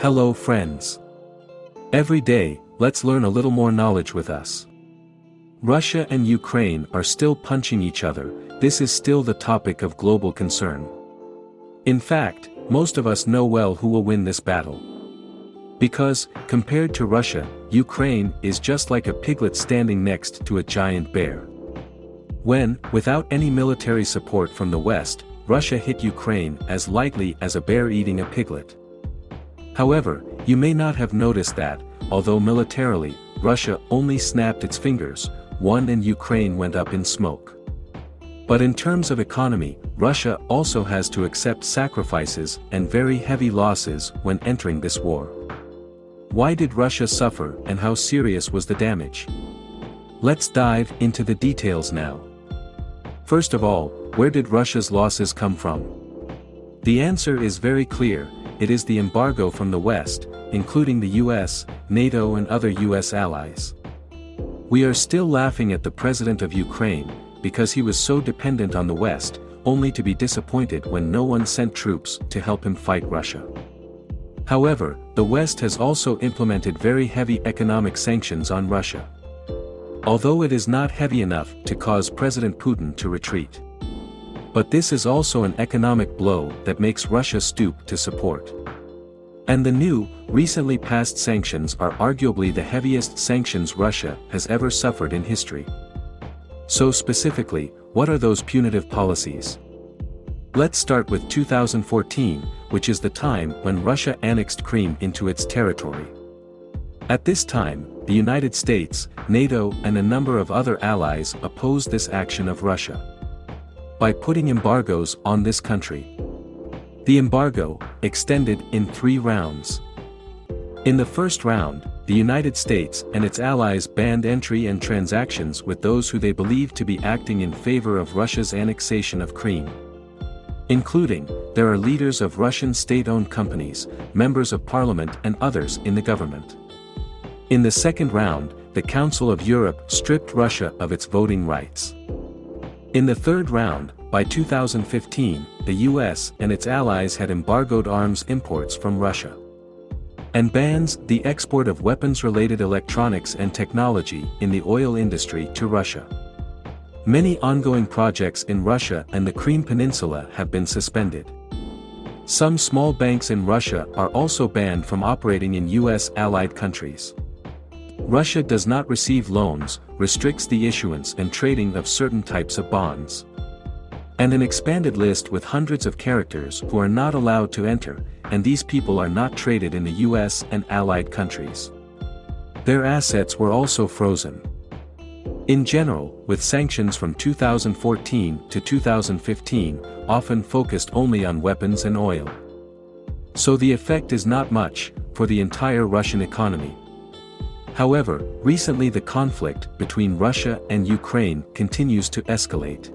Hello friends. Every day, let's learn a little more knowledge with us. Russia and Ukraine are still punching each other, this is still the topic of global concern. In fact, most of us know well who will win this battle. Because, compared to Russia, Ukraine is just like a piglet standing next to a giant bear. When, without any military support from the West, Russia hit Ukraine as lightly as a bear eating a piglet. However, you may not have noticed that, although militarily, Russia only snapped its fingers, one and Ukraine went up in smoke. But in terms of economy, Russia also has to accept sacrifices and very heavy losses when entering this war. Why did Russia suffer and how serious was the damage? Let's dive into the details now. First of all, where did Russia's losses come from? The answer is very clear, it is the embargo from the West, including the US, NATO and other US allies. We are still laughing at the president of Ukraine, because he was so dependent on the West, only to be disappointed when no one sent troops to help him fight Russia. However, the West has also implemented very heavy economic sanctions on Russia. Although it is not heavy enough to cause President Putin to retreat. But this is also an economic blow that makes Russia stoop to support. And the new, recently passed sanctions are arguably the heaviest sanctions Russia has ever suffered in history. So specifically, what are those punitive policies? Let's start with 2014, which is the time when Russia annexed Crimea into its territory. At this time, the United States, NATO and a number of other allies opposed this action of Russia by putting embargoes on this country. The embargo, extended in three rounds. In the first round, the United States and its allies banned entry and transactions with those who they believed to be acting in favor of Russia's annexation of Crimea. Including, there are leaders of Russian state-owned companies, members of parliament and others in the government. In the second round, the Council of Europe stripped Russia of its voting rights. In the third round, by 2015, the US and its allies had embargoed arms imports from Russia. And bans the export of weapons-related electronics and technology in the oil industry to Russia. Many ongoing projects in Russia and the Crimea Peninsula have been suspended. Some small banks in Russia are also banned from operating in US allied countries. Russia does not receive loans, restricts the issuance and trading of certain types of bonds. And an expanded list with hundreds of characters who are not allowed to enter, and these people are not traded in the US and allied countries. Their assets were also frozen. In general, with sanctions from 2014 to 2015, often focused only on weapons and oil. So the effect is not much, for the entire Russian economy. However, recently the conflict between Russia and Ukraine continues to escalate.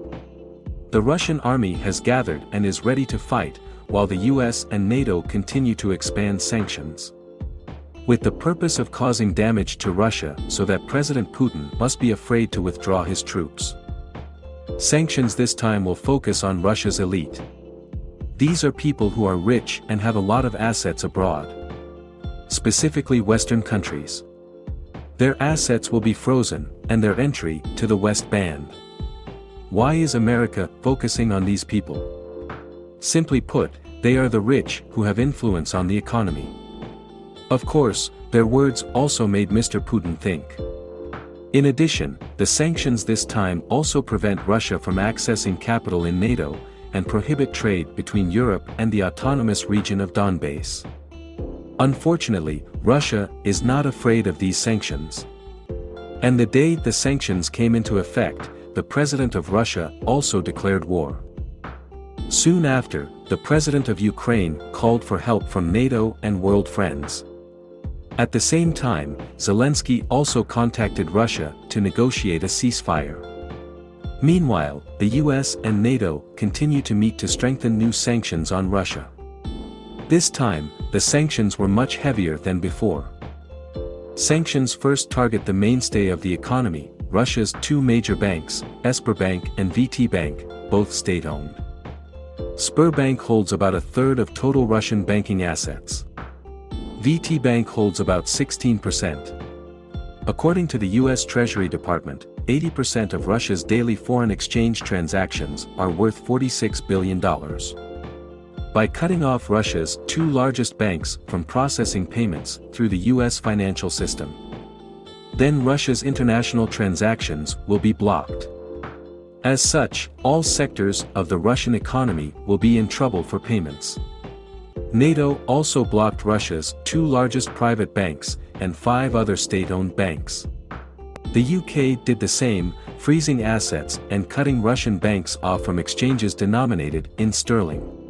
The Russian army has gathered and is ready to fight, while the US and NATO continue to expand sanctions. With the purpose of causing damage to Russia so that President Putin must be afraid to withdraw his troops. Sanctions this time will focus on Russia's elite. These are people who are rich and have a lot of assets abroad. Specifically Western countries. Their assets will be frozen, and their entry to the West banned. Why is America focusing on these people? Simply put, they are the rich who have influence on the economy. Of course, their words also made Mr. Putin think. In addition, the sanctions this time also prevent Russia from accessing capital in NATO, and prohibit trade between Europe and the autonomous region of Donbass. Unfortunately, Russia is not afraid of these sanctions. And the day the sanctions came into effect, the president of Russia also declared war. Soon after, the president of Ukraine called for help from NATO and world friends. At the same time, Zelensky also contacted Russia to negotiate a ceasefire. Meanwhile, the US and NATO continue to meet to strengthen new sanctions on Russia. This time, the sanctions were much heavier than before. Sanctions first target the mainstay of the economy, Russia's two major banks, Sberbank and VTB Bank, both state-owned. Sberbank holds about a third of total Russian banking assets. VTB Bank holds about 16%. According to the U.S. Treasury Department, 80% of Russia's daily foreign exchange transactions are worth $46 billion. By cutting off Russia's two largest banks from processing payments through the U.S. financial system. Then Russia's international transactions will be blocked. As such, all sectors of the Russian economy will be in trouble for payments. NATO also blocked Russia's two largest private banks and five other state-owned banks. The UK did the same, freezing assets and cutting Russian banks off from exchanges denominated in sterling.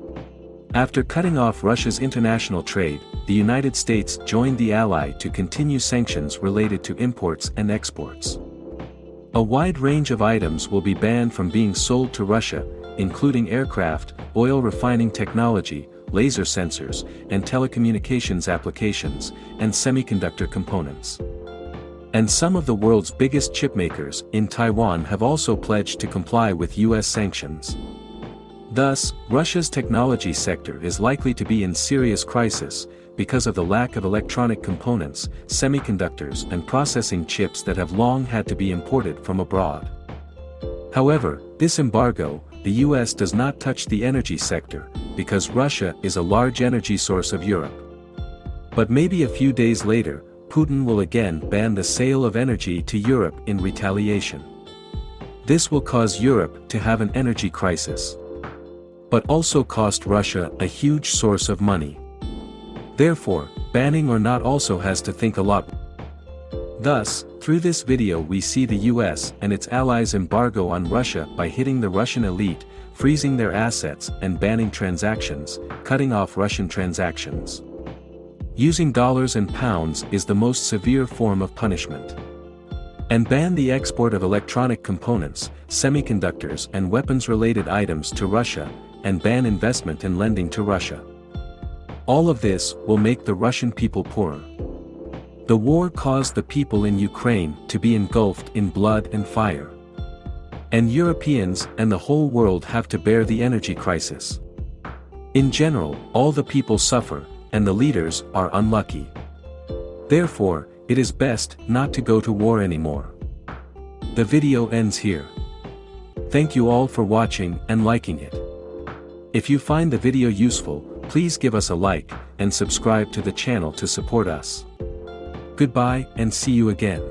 After cutting off Russia's international trade, the United States joined the ally to continue sanctions related to imports and exports. A wide range of items will be banned from being sold to Russia, including aircraft, oil refining technology, laser sensors, and telecommunications applications, and semiconductor components. And some of the world's biggest chipmakers in Taiwan have also pledged to comply with US sanctions. Thus, Russia's technology sector is likely to be in serious crisis, because of the lack of electronic components, semiconductors and processing chips that have long had to be imported from abroad. However, this embargo, the US does not touch the energy sector, because Russia is a large energy source of Europe. But maybe a few days later, Putin will again ban the sale of energy to Europe in retaliation. This will cause Europe to have an energy crisis. But also cost Russia a huge source of money. Therefore, banning or not also has to think a lot. Thus, through this video we see the US and its allies embargo on Russia by hitting the Russian elite, freezing their assets and banning transactions, cutting off Russian transactions. Using dollars and pounds is the most severe form of punishment. And ban the export of electronic components, semiconductors and weapons-related items to Russia, and ban investment and lending to Russia. All of this will make the Russian people poorer. The war caused the people in Ukraine to be engulfed in blood and fire. And Europeans and the whole world have to bear the energy crisis. In general, all the people suffer, and the leaders are unlucky. Therefore, it is best not to go to war anymore. The video ends here. Thank you all for watching and liking it. If you find the video useful, Please give us a like, and subscribe to the channel to support us. Goodbye and see you again.